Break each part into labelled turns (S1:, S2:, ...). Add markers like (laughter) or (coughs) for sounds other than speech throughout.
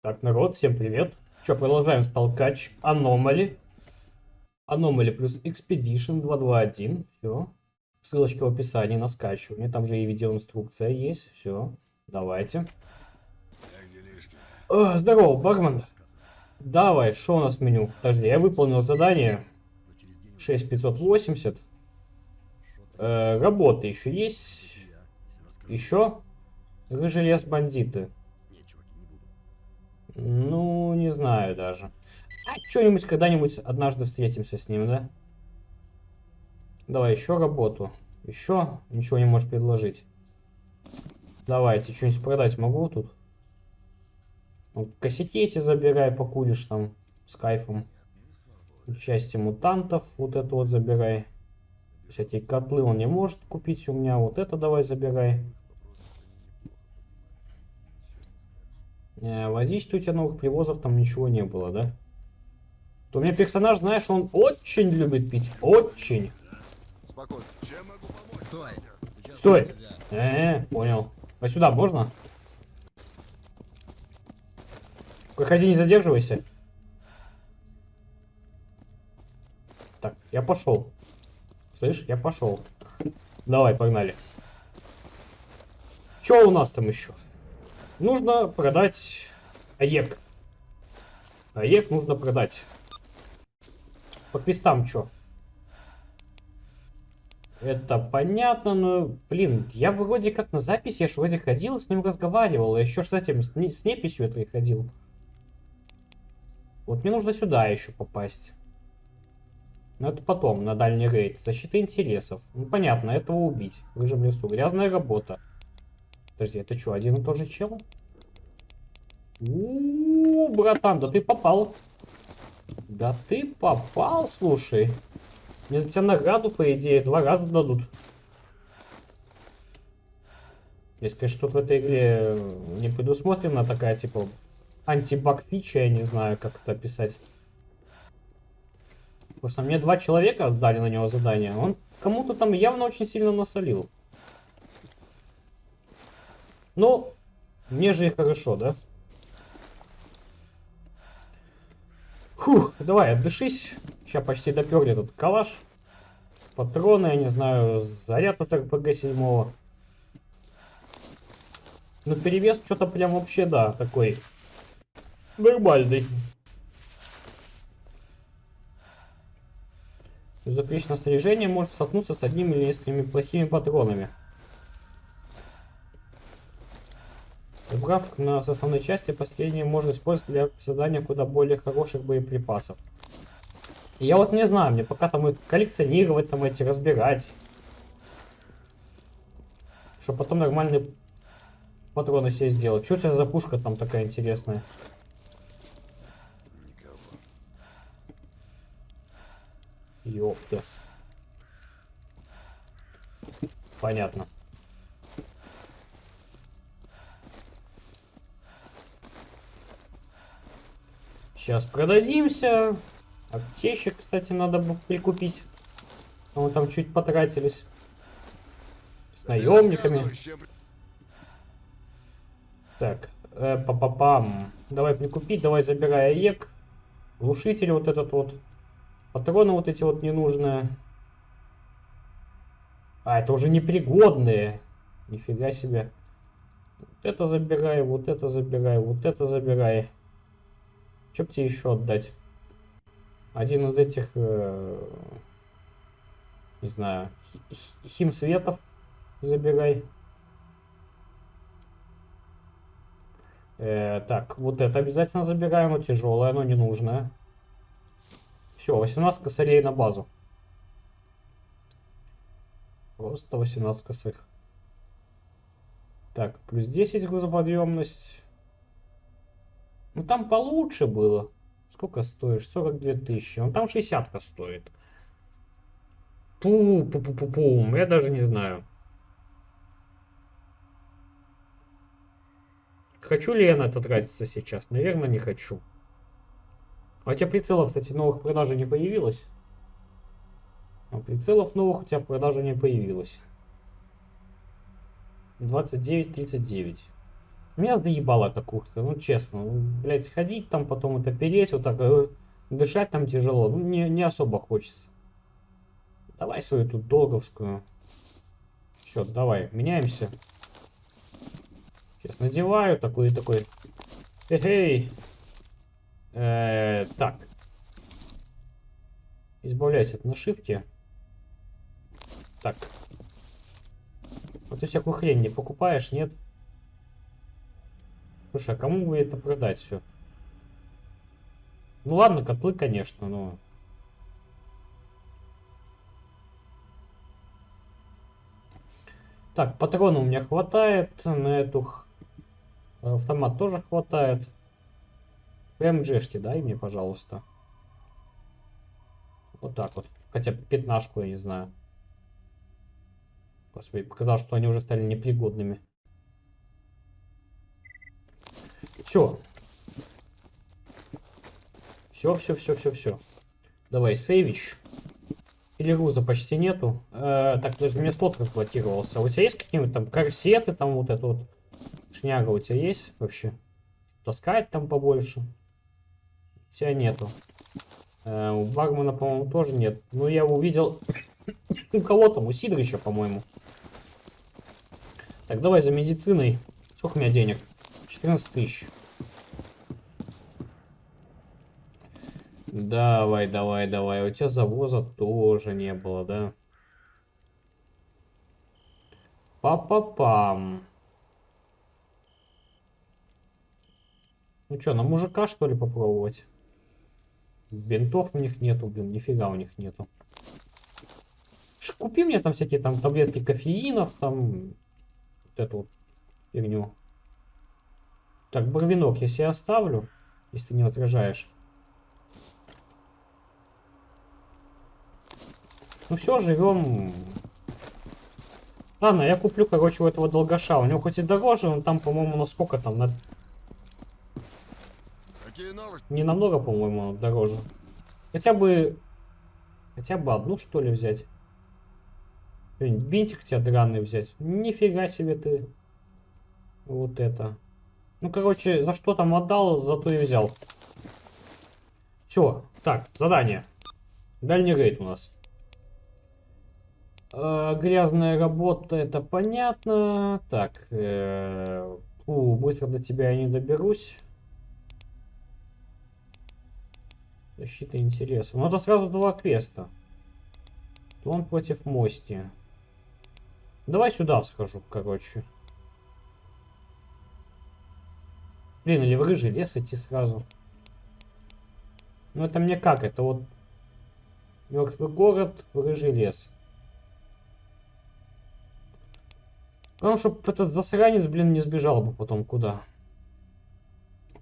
S1: Так, народ, всем привет. Че, продолжаем столкач Аномали. Аномали плюс Expedition 221. Все. Ссылочка в описании на скачивание. Там же и видеоинструкция есть. Все. Давайте. О, здорово, бармен. Давай, что у нас в меню? Подожди, я выполнил задание. 6580. Э, работы еще есть. Еще? Рыжий лес бандиты. Ну, не знаю даже. А что-нибудь когда-нибудь однажды встретимся с ним, да? Давай еще работу. Еще ничего не можешь предложить. Давайте, что-нибудь продать могу тут? Ну, косяки эти забирай, покуришь там с кайфом. Части мутантов, вот это вот забирай. Всякие котлы он не может купить у меня. Вот это давай забирай. Водички у тебя новых привозов там ничего не было, да? То у меня персонаж, знаешь, он очень любит пить. Очень.
S2: Спокойно. Чем могу помочь?
S3: Стой!
S1: Стой. Э, -э понял. А сюда можно? Проходи, не задерживайся. Так, я пошел. Слышь, я пошел. Давай, погнали. Что у нас там еще? Нужно продать АЕК. АЕК нужно продать. По квестам что? Это понятно, но, блин, я вроде как на записи, я ж вроде ходил, с ним разговаривал, я еще с этим, с, с неписью этой ходил. Вот мне нужно сюда еще попасть. Но это потом, на дальний рейд. Защита интересов. Ну, понятно, этого убить. В рыжем лесу. Грязная работа. Подожди, это что, один и тот же чел? У, братан, да ты попал. Да ты попал, слушай. Мне за тебя награду, по идее, два раза дадут. Если, конечно, тут в этой игре не предусмотрена такая, типа, антибаг фича, я не знаю, как это описать. Просто мне два человека сдали на него задание. Он кому-то там явно очень сильно насолил. Ну, мне же и хорошо, да? Фух, давай, отдышись. Сейчас почти доперли этот калаш. Патроны, я не знаю, заряд от РПГ-7. Ну, перевес что-то прям вообще, да, такой нормальный. Безупречное снаряжение может столкнуться с одним или несколькими плохими патронами. Убрав на основной части, последнее можно использовать для создания куда более хороших боеприпасов. И я вот не знаю, мне пока там их коллекционировать, там эти разбирать. Чтобы потом нормальные патроны себе сделать. Что у за пушка там такая интересная? Ёпта. Понятно. Сейчас продадимся. Аптечек, кстати, надо бы прикупить. А мы там чуть потратились. С наемниками. Так, э, па па пам Давай прикупить, давай забирай АЕК. Глушитель вот этот вот. Патроны вот эти вот ненужные. А, это уже непригодные. Нифига себе. Вот это забирай, вот это забирай, вот это забирай. Что бы тебе еще отдать? Один из этих, э, не знаю, химсветов забирай. Э, так, вот это обязательно забираем, но тяжелое, оно не нужное. Все, 18 косарей на базу. Просто 18 косых. Так, плюс 10 грузоподъемность. Ну там получше было. Сколько стоишь? 42 тысячи. Он там 60 стоит. Пу, пу, пу, пу, пу. Я даже не знаю. Хочу ли я на это тратиться сейчас? Наверное, не хочу. А у тебя прицелов, кстати, новых продажи не появилось? А прицелов новых у тебя в продаже не появилось. 29.39. Меня заебала эта куртка, ну честно. Ну, блядь, ходить там, потом это переть, вот так, э, дышать там тяжело. Ну, не, не особо хочется. Давай свою тут долговскую. Все, давай, меняемся. Сейчас надеваю такой такой. Эй, э, так. Избавляйся от на шифте. Так. Вот ты всякую хрень не покупаешь, нет? Слушай, а кому бы это продать все? Ну ладно, котлы, конечно, но... Так, патроны у меня хватает, на эту х- автомат тоже хватает. ПМГшки дай мне, пожалуйста. Вот так вот. Хотя пятнашку, я не знаю. Господи, показал, что они уже стали непригодными. Все. Все, все, все, все, все. Давай, сейвич. Груза почти нету. Э, так, подожди, у меня слот разблокировался. А у тебя есть какие-нибудь там корсеты, там вот это вот? Шняга у тебя есть вообще? Таскать там побольше? У тебя нету. Э, у Бармана, по-моему, тоже нет. Ну, я увидел (coughs) у кого там, у Сидорича, по-моему. Так, давай за медициной. Сколько у меня денег? 14 тысяч. Давай, давай, давай. У тебя завоза тоже не было, да? Па-па-пам. Ну что, на мужика что ли попробовать? Бинтов у них нету, блин, нифига у них нету. Купи мне там всякие там таблетки кофеинов, там вот эту вот фигню. Так, барвинок я себе оставлю, если ты не возражаешь. Ну все, живем. Ладно, я куплю, короче, у этого долгоша. У него хоть и дороже, но там, по-моему, на сколько там? На... Не намного, по-моему, дороже. Хотя бы... Хотя бы одну, что ли, взять. Блин, бинтик тебе драный взять. Нифига себе ты. Вот это. Ну, короче, за что там отдал, зато и взял. Все, так, задание. Дальний рейд у нас. Э, грязная работа, это понятно. Так, э, фу, быстро до тебя я не доберусь. Защита интереса. Ну, это сразу два квеста. Он против мости. Давай сюда схожу, короче. Блин, или в рыжий лес идти сразу. Ну, это мне как? Это вот мертвый город, в рыжий лес. Главное, чтобы этот засранец, блин, не сбежал бы потом куда.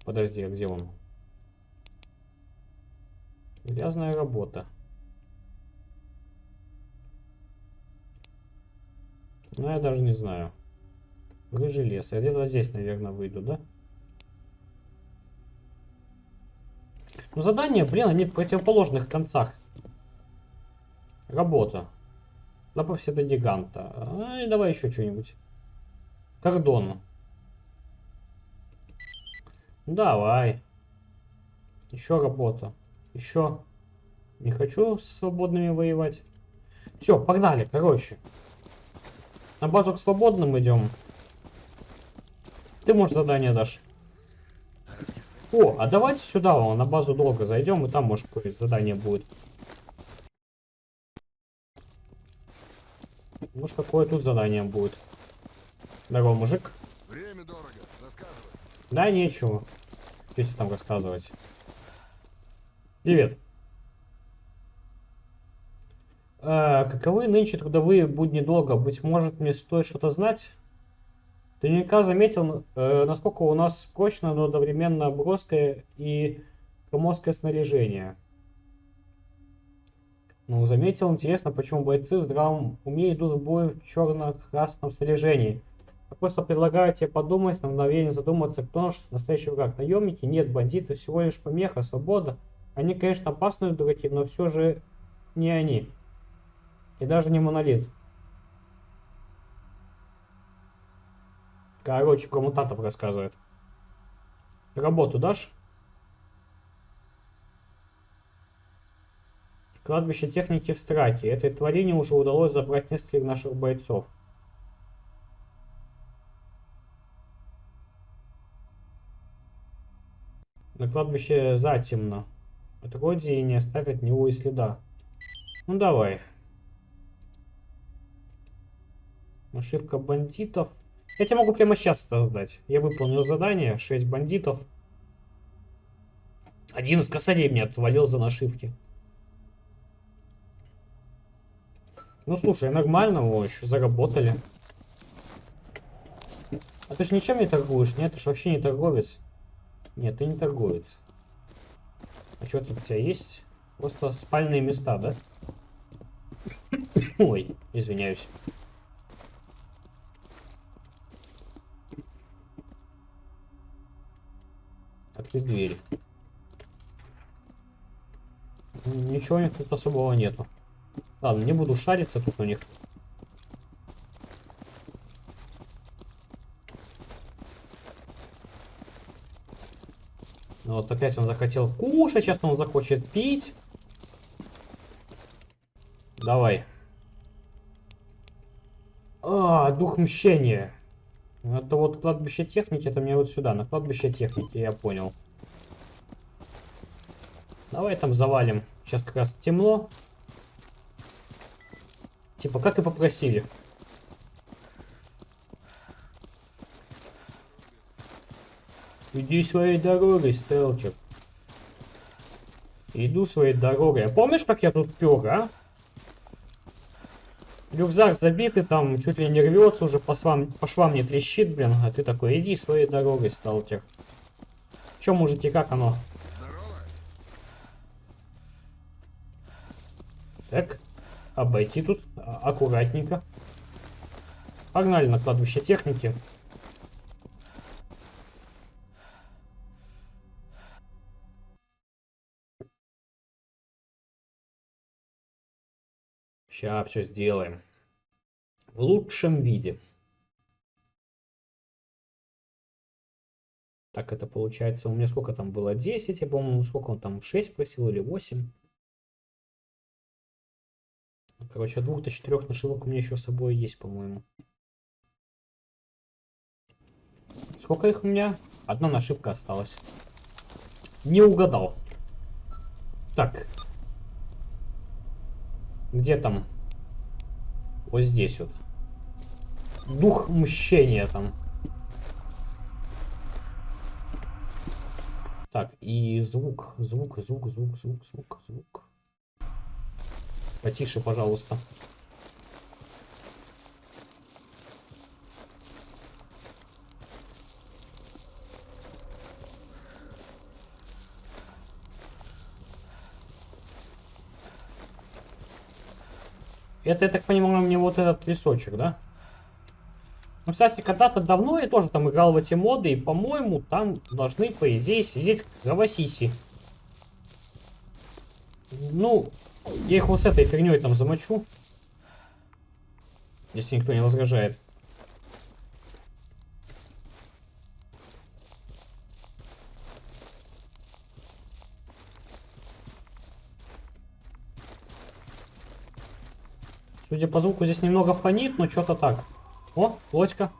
S1: Подожди, а где он? Грязная работа. Ну, я даже не знаю. Рыжий лес. Я где-то здесь, наверное, выйду, да? Ну, задания, блин, они в противоположных концах. Работа. Добавься до гиганта. А, давай еще что-нибудь. Кордон. Давай. Еще работа. Еще. Не хочу с свободными воевать. Все, погнали, короче. На базу к свободным идем. Ты, может, задание дашь? О, а давайте сюда, вон, на базу долго зайдем, и там, может, какое-то задание будет. Может, какое тут задание будет. Здорово, мужик.
S2: Время дорого. Рассказывай.
S1: Да, нечего. Что тебе там рассказывать? Привет. А, каковы нынче трудовые будни долга? Быть может, мне стоит что-то знать? Ты наверняка заметил, э, насколько у нас прочно, но одновременно броское и громоздкое снаряжение. Ну, заметил, интересно, почему бойцы в здравом уме идут в бой в черно-красном снаряжении. Я просто предлагаю тебе подумать, на мгновение задуматься, кто наш настоящий враг. Наемники? Нет, бандиты всего лишь помеха, свобода. Они, конечно, опасные дураки, но все же не они. И даже не монолит. Короче, про мутантов рассказывает. Работу дашь? Кладбище техники в Страке. Этой тварине уже удалось забрать нескольких наших бойцов. На кладбище затемно. Отродье не оставит ни него и следа. Ну давай. Нашивка бандитов. Я тебе могу прямо сейчас создать. Я выполнил задание. 6 бандитов. Один из косарей мне отвалил за нашивки. Ну слушай, нормально, о, еще заработали. А ты же ничем не торгуешь, нет? Ты же вообще не торговец. Нет, ты не торговец. А что тут у тебя есть? Просто спальные места, да? Ой, извиняюсь. Открыть дверь. Ничего у них тут особого нету. Ладно, не буду шариться тут у них. Ну вот опять он захотел кушать, сейчас он захочет пить. Давай. А, дух мщения. Это вот кладбище техники, это мне вот сюда, на кладбище техники, я понял. Давай там завалим. Сейчас как раз темно. Типа, как и попросили. Иди своей дорогой, сталкер. Иду своей дорогой. А помнишь, как я тут пёр, а? Рюкзак забитый, там чуть ли не рвется уже, по швам, по швам не трещит, блин. А ты такой, иди своей дорогой, сталкер. Чё, мужики, как оно? Так, обойти тут а, аккуратненько. Погнали на кладбище техники. Сейчас все сделаем. В лучшем виде. Так, это получается, у меня сколько там было? 10, я помню, сколько он там, 6 просил или 8? Короче, от двух до четырех нашивок у меня еще с собой есть, по-моему. Сколько их у меня? Одна нашивка осталась. Не угадал. Так. Где там? Вот здесь вот. Дух мщения там. Так, и звук, звук, звук, звук, звук, звук, звук. Потише, пожалуйста. Это, я так понимаю, мне вот этот лесочек, да? Ну, кстати, когда-то давно я тоже там играл в эти моды, и, по-моему, там должны, по идее, сидеть кровосиси. Ну, я их вот с этой фигней там замочу. Если никто не возражает. Судя по звуку, здесь немного фонит, но что-то так. О, лодька.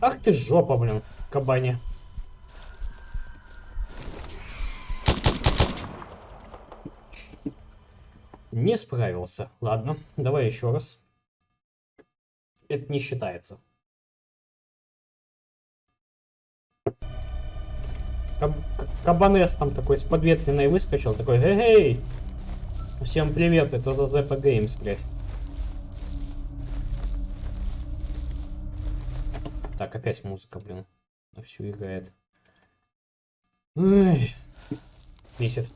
S1: Ах ты жопа, блин, кабане. Не справился. Ладно, давай еще раз. Это не считается. Каб Кабанес там такой с подветренной выскочил, такой, эй, всем привет, это за ZP Games, блядь. Так, опять музыка, блин, на всю играет. Эй, бесит.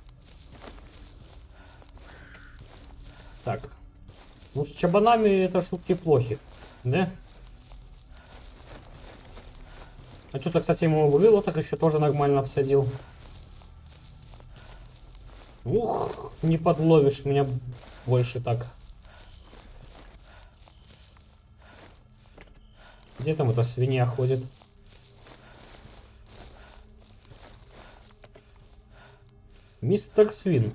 S1: Так. Ну, с чабанами это шутки плохи, да? А что-то, кстати, ему вывело, так еще тоже нормально всадил. Ух, не подловишь меня больше так. Где там эта свинья ходит? Мистер Свин.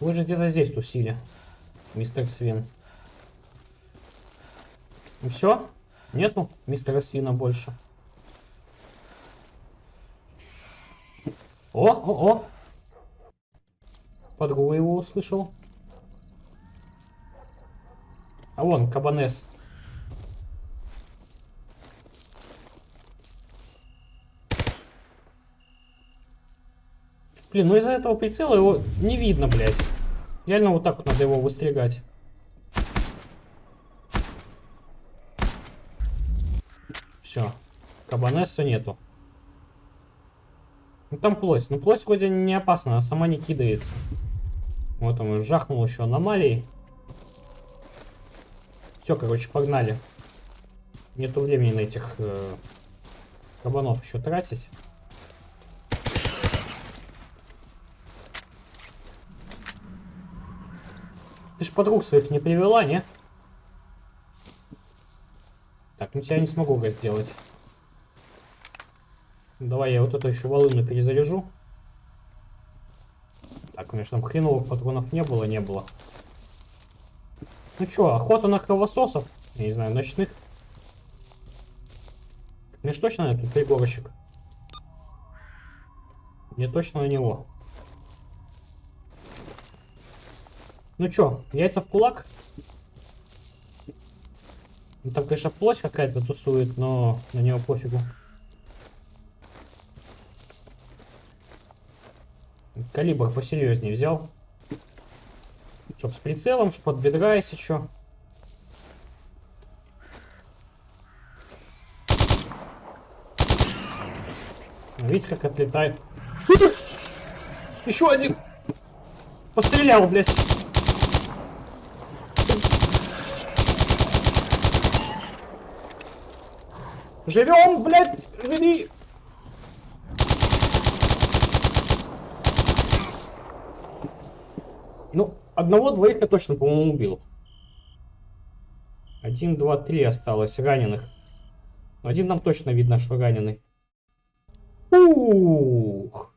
S1: Вы же где-то здесь тусили, мистер Свин. Ну все? Нету мистера Свина больше? О, о, о! Подруга его услышал. А вон, кабанес. Блин, ну из-за этого прицела его не видно, блядь. Реально вот так вот надо его выстригать. Все. Кабанесса нету. Ну там плоть. Ну плоть вроде не опасна, она сама не кидается. Вот он жахнул еще аномалией. Все, короче, погнали. Нету времени на этих э, кабанов еще тратить. Ты ж подруг своих не привела, не? Так, ну тебя не смогу сделать. Давай я вот эту еще волыну перезаряжу. Так, у меня же там хреновых патронов не было, не было. Ну что, охота на кровососов? Я не знаю, ночных. Мне ж точно на этот пригорочек? Мне точно на него. Ну чё, яйца в кулак? Ну, там, конечно, плоть какая-то тусует, но на него пофигу. Калибр посерьезнее взял. Чтоб с прицелом, чтоб под бедра, чё. Видите, как отлетает. Еще один! Пострелял, блядь. Живем, блядь, живи! Ну, одного-двоих я точно, по-моему, убил. Один, два, три осталось раненых. Один нам точно видно, что раненый. Ух!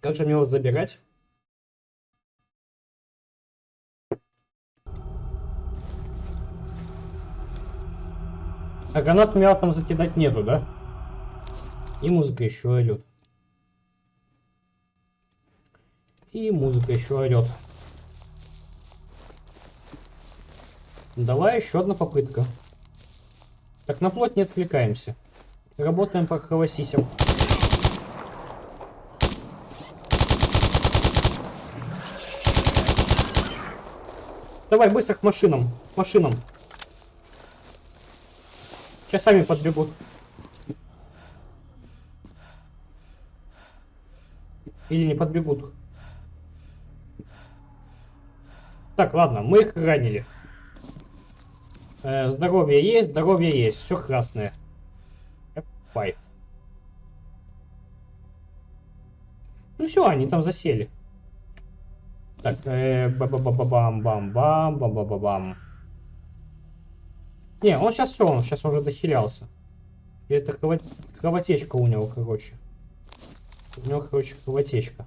S1: Как же мне его забирать? А гранат там закидать нету, да? И музыка еще орет. И музыка еще орет. Давай еще одна попытка. Так, на плоть не отвлекаемся. Работаем по кровосисям. Давай, быстро к машинам. Машинам. Сейчас сами подбегут. Или не подбегут. Так, ладно, мы их ранили. Э, здоровье есть, здоровье есть. Все красное. F5. Ну все, они там засели. Так, э, ба-ба-ба-бам-бам-бам, Не, он сейчас все, он сейчас уже дохилялся. И это крово... кровотечка у него, короче. У него, короче, кровотечка.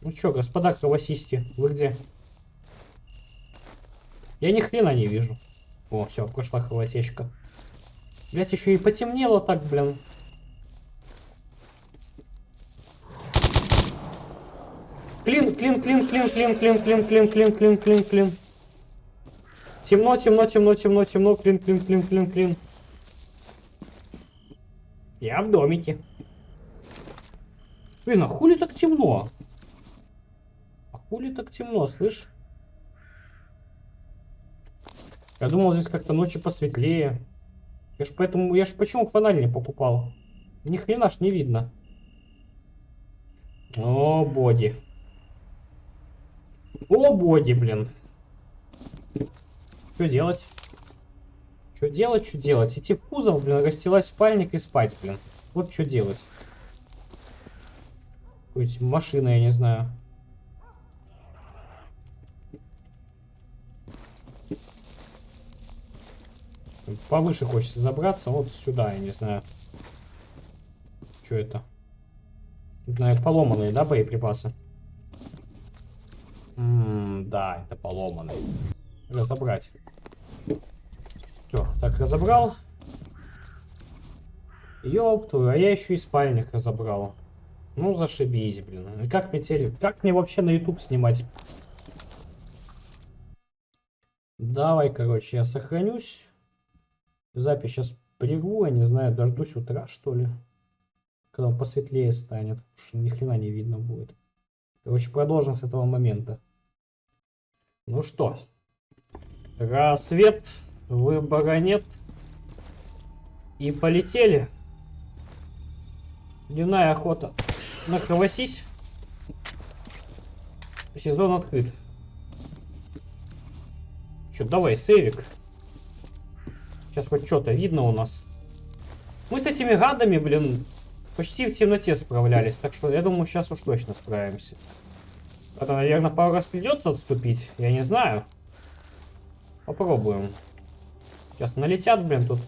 S1: Ну чё, господа кровосиски, вы где? Я ни хрена не вижу. О, все, прошла кровотечка. Блять, еще и потемнело так, блин. Клин, клин, клин, клин, клин, клин, клин, клин, клин, клин, клин. Темно, темно, темно, темно, темно, клин, клин, клин, клин, клин. Я в домике. Блин, а хули так темно? Хули так темно, слышь? Я думал, здесь как-то ночью посветлее. Я ж поэтому, я ж почему фонарь не покупал? Ни хрена ж не видно. О, боди. О, боги, блин. Что делать? Что делать, что делать? Идти в кузов, блин, гостилась спальник и спать, блин. Вот что делать. Какой-нибудь машина, я не знаю. Повыше хочется забраться, вот сюда, я не знаю. Что это? Наверное, поломанные, да, боеприпасы? Это поломанные. Разобрать. Все, так разобрал. Твою, а я еще и спальник разобрал. Ну, зашибись, блин. Как мне теле... Как мне вообще на YouTube снимать? Давай, короче, я сохранюсь. Запись сейчас прерву, я не знаю, дождусь утра, что ли. Когда посветлее станет. потому Что ни хрена не видно будет. Короче, продолжим с этого момента. Ну что. Рассвет, выбора нет. И полетели. Дневная охота на. Сезон открыт. Че, давай, сейвик. Сейчас хоть что-то видно у нас. Мы с этими гадами, блин, почти в темноте справлялись. Так что я думаю, сейчас уж точно справимся. Это, наверное, пару раз придется отступить. Я не знаю. Попробуем. Сейчас налетят, блин, тут.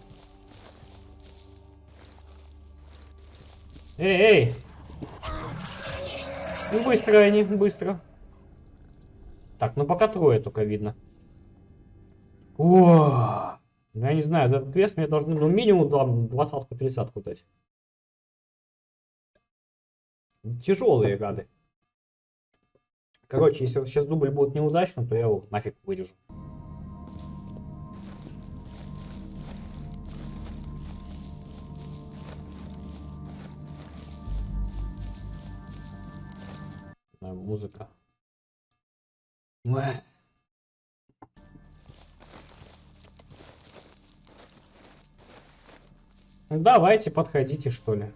S1: Эй, эй! Ну, Быстро они, быстро. Так, ну пока трое только видно. О, ну, я не знаю, за этот вес мне должны, ну, минимум два- двадцатку, тридцатку дать. Тяжелые гады. Короче, если сейчас дубль будет неудачным, то я его нафиг вырежу. Музыка. Уэ. Ну, Давайте, подходите, что ли.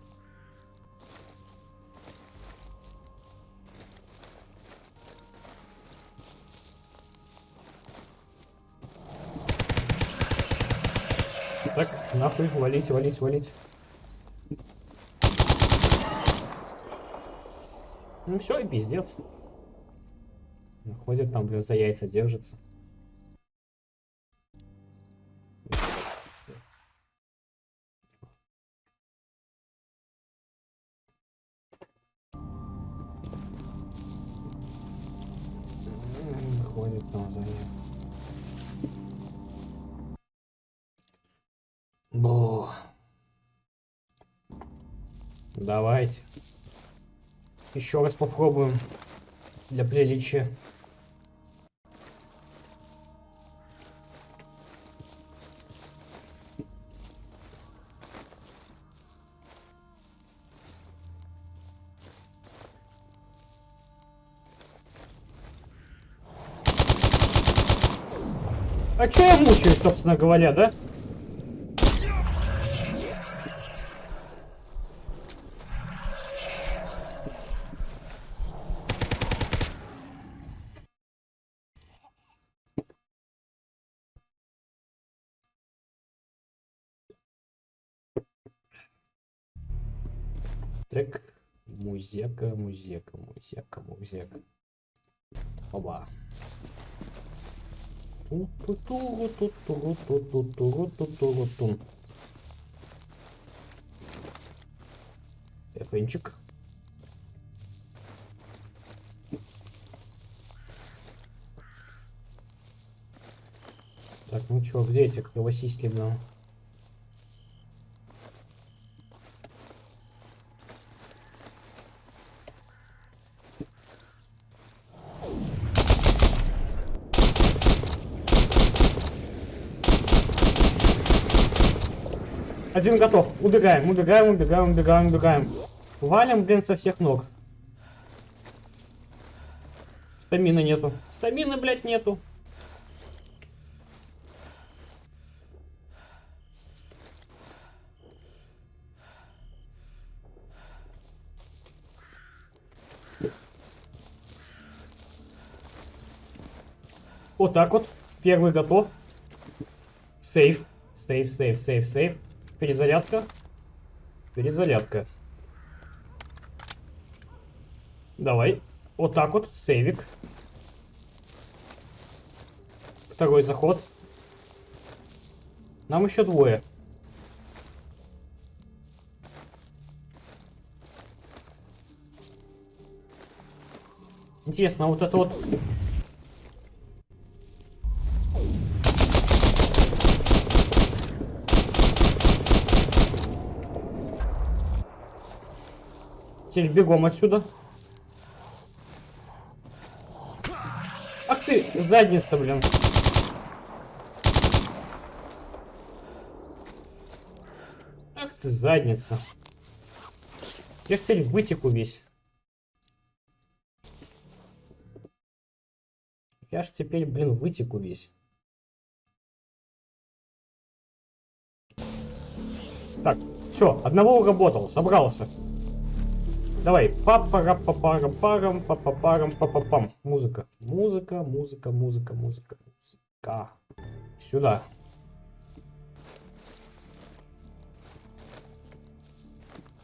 S1: Нахуй, валить, валить, валить. Ну все, и пиздец. Ходит там, блин, за яйца держится. Ходит там за яйца. Давайте. Еще раз попробуем. Для приличия. А чё я мучаюсь, собственно говоря, да? Музека, музека, музека, музека. Оба. Эфенчик. Так, ну чё, где эти кровосиськи, Один готов. Убегаем, убегаем, убегаем, убегаем, убегаем. Валим, блин, со всех ног. Стамины нету. Стамины, блядь, нету. Вот так вот. Первый готов. Сейф. Сейф, сейф, сейф, сейф. Перезарядка. Перезарядка. Давай. Вот так вот. Сейвик. Второй заход. Нам еще двое. Интересно, вот это вот... Теперь бегом отсюда. Ах ты, задница, блин. Ах ты, задница. Я ж теперь вытеку весь. Я ж теперь, блин, вытеку весь. Так, все, одного уработал, собрался. Давай, папара папарам парам папапарам папапам. Музыка. Музыка, музыка, музыка, музыка, музыка. Сюда.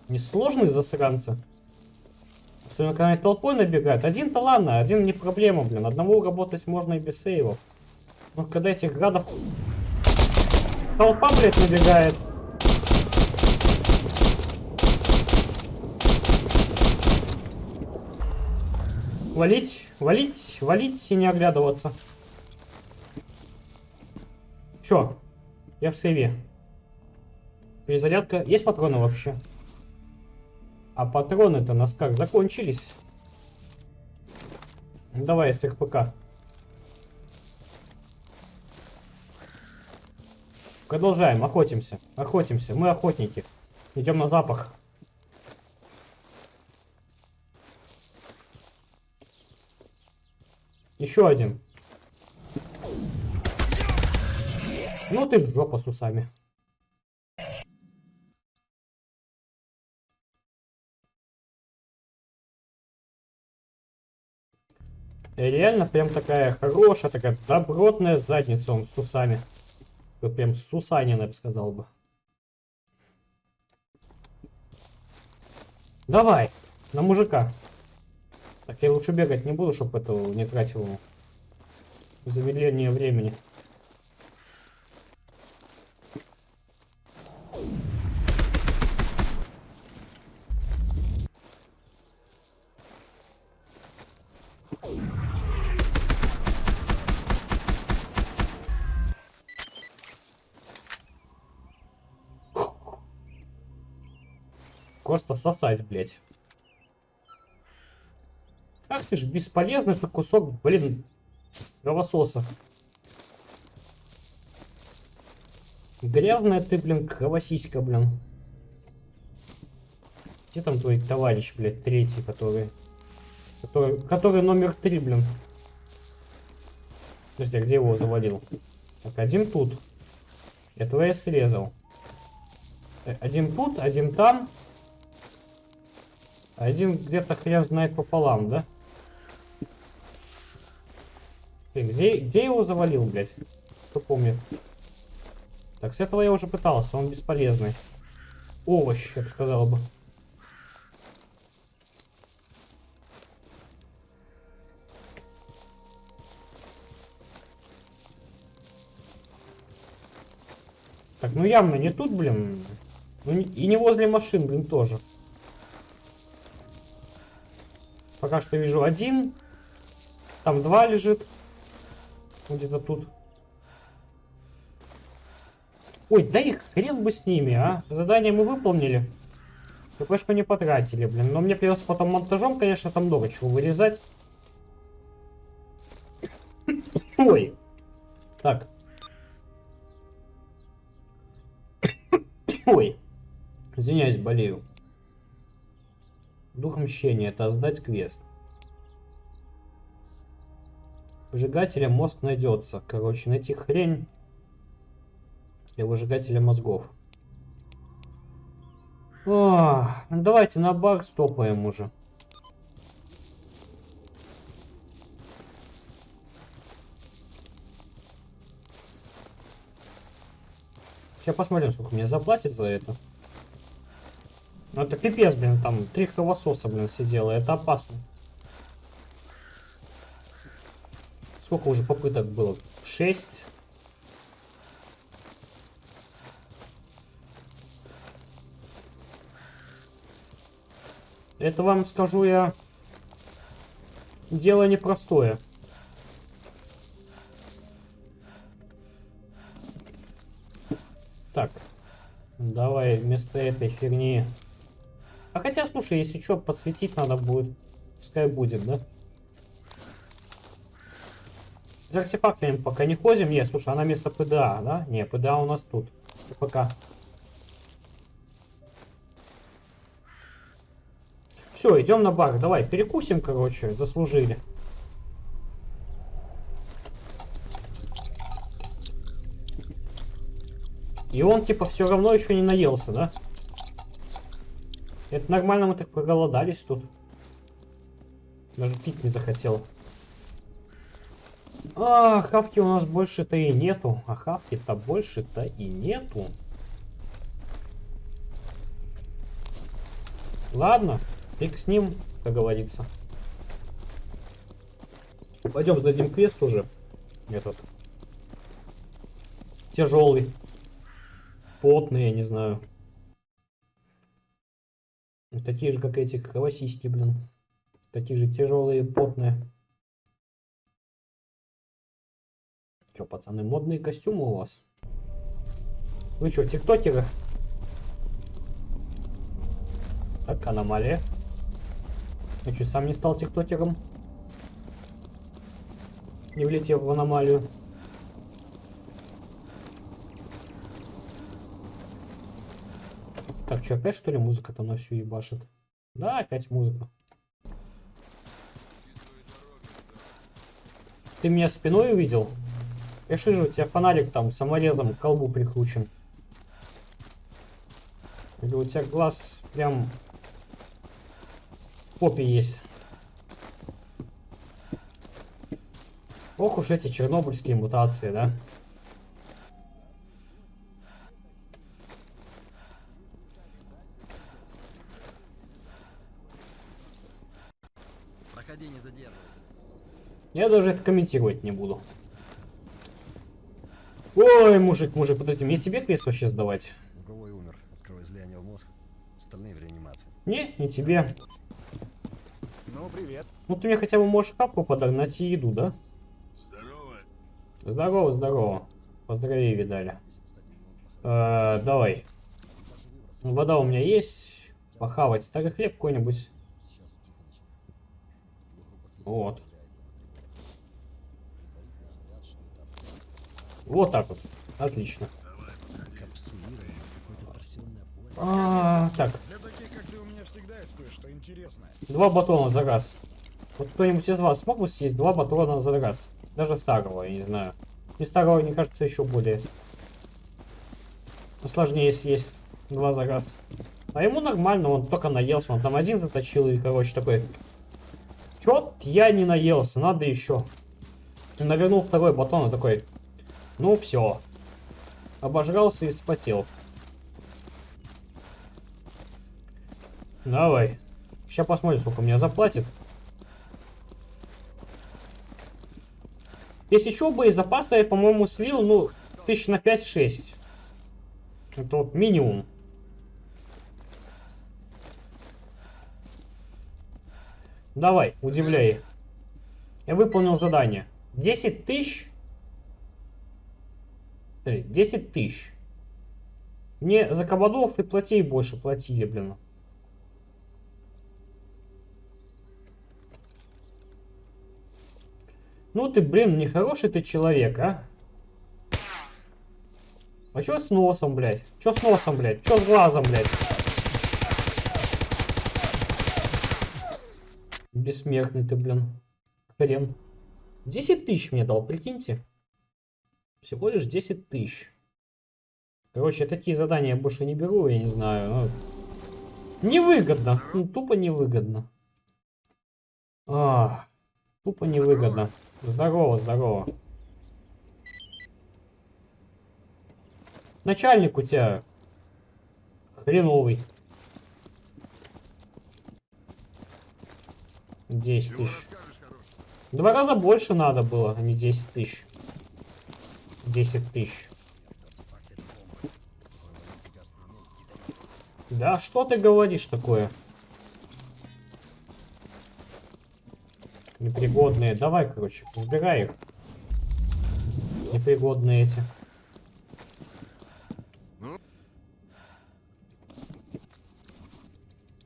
S1: Несложные засранцы. Особенно, когда они толпой набегают. Один-то ладно, один не проблема, блин. Одного работать можно и без сейвов. Но когда этих гадов... Толпа, блядь, набегает. Валить, валить, валить и не оглядываться. Все, я в сейве. Перезарядка. Есть патроны вообще? А патроны-то нас как закончились? Ну, давай с РПК. Продолжаем, охотимся, охотимся. Мы охотники. Идем на запах. Еще один. Ну ты жопа с усами. Реально прям такая хорошая, такая добротная задница он с усами. Прям сусанин, я бы сказал бы. Давай, на мужика. Так, я лучше бегать не буду, чтобы это не тратил замедление времени. Просто сосать, блядь. Ты ж бесполезный ты кусок, блин, кровососа. Грязная ты, блин, кровосиська, блин. Где там твой товарищ, блядь, третий, который... Который, который номер три, блин. Подожди, а где его завалил? Так, один тут. Этого я срезал. Э, один тут, один там. Один где-то хрен знает пополам, да? Ты, где, где его завалил, блядь? Кто помнит? Так, с этого я уже пытался, он бесполезный. Овощ, я бы сказал бы. Так, ну явно не тут, блин. Ну, и не возле машин, блин, тоже. Пока что вижу один. Там два лежит. Где-то тут. Ой, да их хрен бы с ними, а. Задание мы выполнили. КПшку не потратили, блин. Но мне придется потом монтажом, конечно, там много чего вырезать. Ой. Так. Ой. Извиняюсь, болею. Дух мщения. Это сдать квест. Выжигателя мозг найдется. Короче, найти хрень для выжигателя мозгов. О, ну давайте на баг стопаем уже. Сейчас посмотрим, сколько мне заплатят за это. Ну это пипец, блин, там три кровососа, блин, сидело. Это опасно. Сколько уже попыток было? 6. Это вам скажу я. Дело непростое. Так. Давай вместо этой фигни. А хотя, слушай, если что, подсветить надо будет. Пускай будет, да? За артефактами пока не ходим. Нет, слушай, она вместо ПДА, да? Не, ПДА у нас тут. И пока. Все, идем на бар. Давай, перекусим, короче, заслужили. И он, типа, все равно еще не наелся, да? Это нормально, мы так проголодались тут. Даже пить не захотел. А, хавки у нас больше-то и нету. А хавки-то больше-то и нету. Ладно, фиг с ним, как говорится. Пойдем сдадим квест уже. Этот. Тяжелый. Потный, я не знаю. Такие же, как эти кровосиськи, блин. Такие же тяжелые, потные. Че, пацаны, модные костюмы у вас? Вы что, тиктокеры? Так, аномалия. Я что, сам не стал тиктокером? Не влетев в аномалию. Так, что, опять что ли музыка-то на всю ебашит? Да, опять музыка. Ты меня спиной увидел? Я ж вижу, у тебя фонарик там саморезом к колбу прикручен. Или у тебя глаз прям в попе есть. Ох уж эти чернобыльские мутации, да?
S3: Проходи, не задерживайся.
S1: Я даже это комментировать не буду. Ой, мужик, мужик, подожди, мне тебе квест вообще сдавать?
S3: Луговой умер от кровоизлияния в мозг. Остальные в реанимации.
S1: Не, не тебе.
S4: Ну, привет.
S1: Ну ты мне хотя бы можешь капку подогнать и еду, да?
S2: Здорово.
S1: Здорово, здорово. Поздравей, видали. Э, давай. Вода у меня есть. Похавать старый хлеб какой-нибудь. Вот. Вот так вот. Отлично. А, так, два батона за раз. Вот кто-нибудь из вас смог бы съесть два батона за раз? Даже старого, я не знаю. И старого, мне кажется, еще более сложнее съесть два за раз. А ему нормально, он только наелся, он там один заточил и, короче, такой... Чё я не наелся, надо еще. Навернул второй батон и такой... Ну все. Обожрался и вспотел. Давай. Сейчас посмотрим, сколько мне заплатит. Если что, боезапаса я, по-моему, слил, ну, тысяч на 5-6. Это вот минимум. Давай, удивляй. Я выполнил задание. 10 тысяч? Подожди, 10 тысяч. Мне за кабадов и платей больше платили, блин. Ну ты, блин, нехороший ты человек, а? А чё с носом, блядь? Чё с носом, блядь? Чё с глазом, блядь? Бессмертный ты, блин. Хрен. 10 тысяч мне дал, прикиньте. Всего лишь 10 тысяч. Короче, такие задания я больше не беру, я не знаю. Ну, невыгодно. Ну, тупо невыгодно. А, тупо невыгодно. Здорово, здорово. Начальник у тебя хреновый. 10
S2: Чего
S1: тысяч. Два раза больше надо было, а не 10 тысяч. 10 тысяч. Да что ты говоришь такое? Непригодные. Давай, короче, сбирай их. Непригодные эти.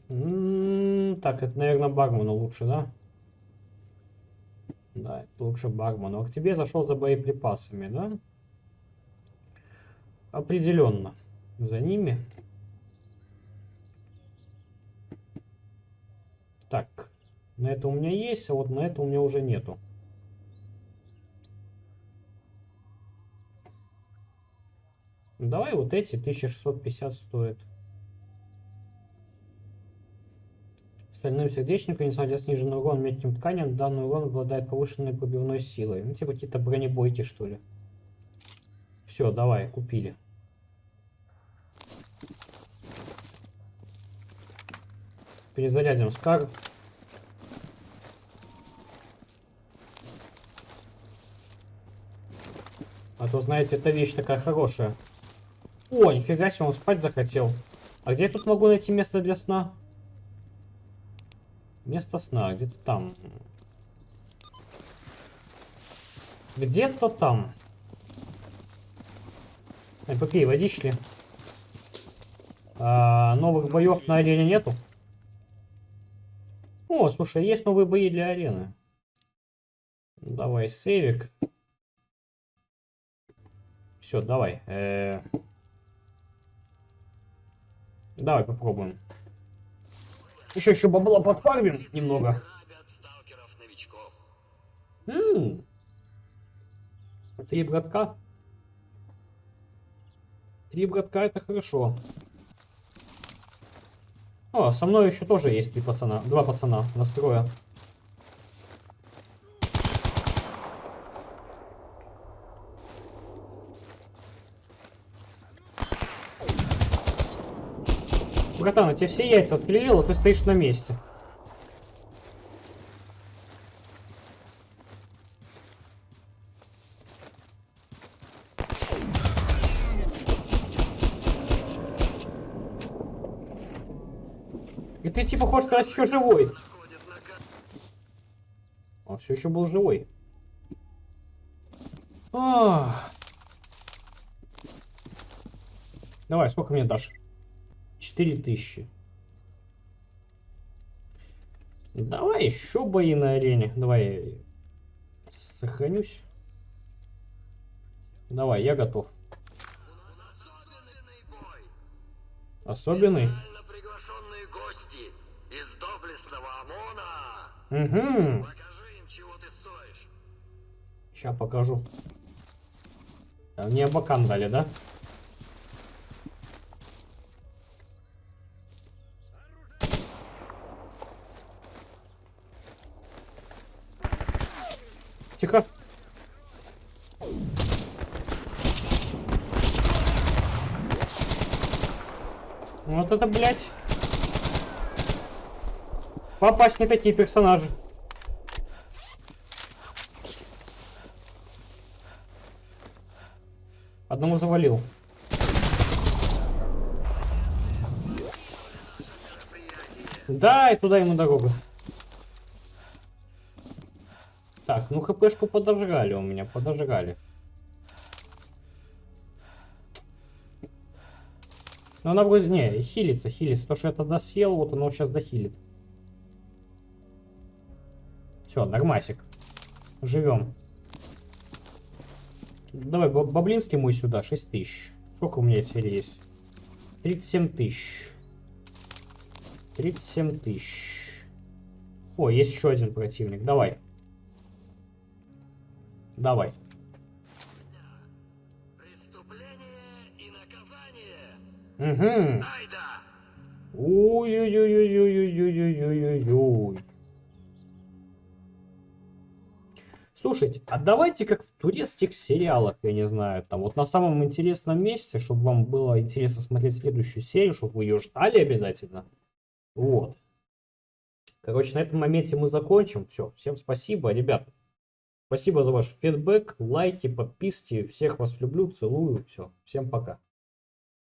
S1: М-м, так, это, наверное, бармену лучше, да? Да, лучше бармену. А к тебе зашел за боеприпасами, да? Определенно. За ними. Так, на это у меня есть, а вот на это у меня уже нету. Давай вот эти 1650 стоят. Стальным сердечником, несмотря на сниженный урон мягким тканям, данный урон обладает повышенной пробивной силой. Ну, типа какие-то бронебойки, что ли. Все, давай, купили. Перезарядим скар. А то, знаете, эта вещь такая хорошая. О, нифига себе, он спать захотел. А где я тут могу найти место для сна? Место сна, где-то там. Где-то там. Эй, попей водички. А, новых боев на арене нету? О, слушай, есть новые бои для арены. Давай, сейвик. Все, давай. Э, Давай попробуем. Еще еще бабла подфармим немного. М. Три братка. Три братка это хорошо. О, со мной еще тоже есть три пацана. Два пацана. Настроя. Братан, я тебе все яйца отпилил, а ты стоишь на месте. И ты типа хочешь сказать еще живой. Он все еще был живой. Ах. Давай, сколько мне дашь? 4000. Давай еще бои на арене. Давай я сохранюсь. Давай, я готов. Особенный? Угу.
S5: Покажи им, чего ты стоишь.
S1: Сейчас покажу. Мне бакан дали, да? Тихо. Вот это, блядь. Попасть не такие персонажи. Одному завалил. Да, и туда ему дорога. Так, ну хпшку подожрали у меня, подожрали. Но она вроде... Не, хилится, хилится. То, что я тогда съел, вот оно сейчас дохилит. Все, нормасик. Живем. Давай, баб- баблинский мой сюда, 6 тысяч. Сколько у меня теперь есть? 37 тысяч. 37 тысяч. О, есть еще один противник. Давай. Давай. Угу.
S5: Айда!
S1: Ой-ой-ой-ой-ой-ой-ой-ой-ой-ой. Слушайте, а давайте как в турецких сериалах, я не знаю, там вот на самом интересном месте, чтобы вам было интересно смотреть следующую серию, чтобы вы ее ждали обязательно. Вот. Короче, на этом моменте мы закончим. Все, всем спасибо, ребят. Спасибо за ваш фидбэк, лайки, подписки. Всех вас люблю, целую. Все, всем пока.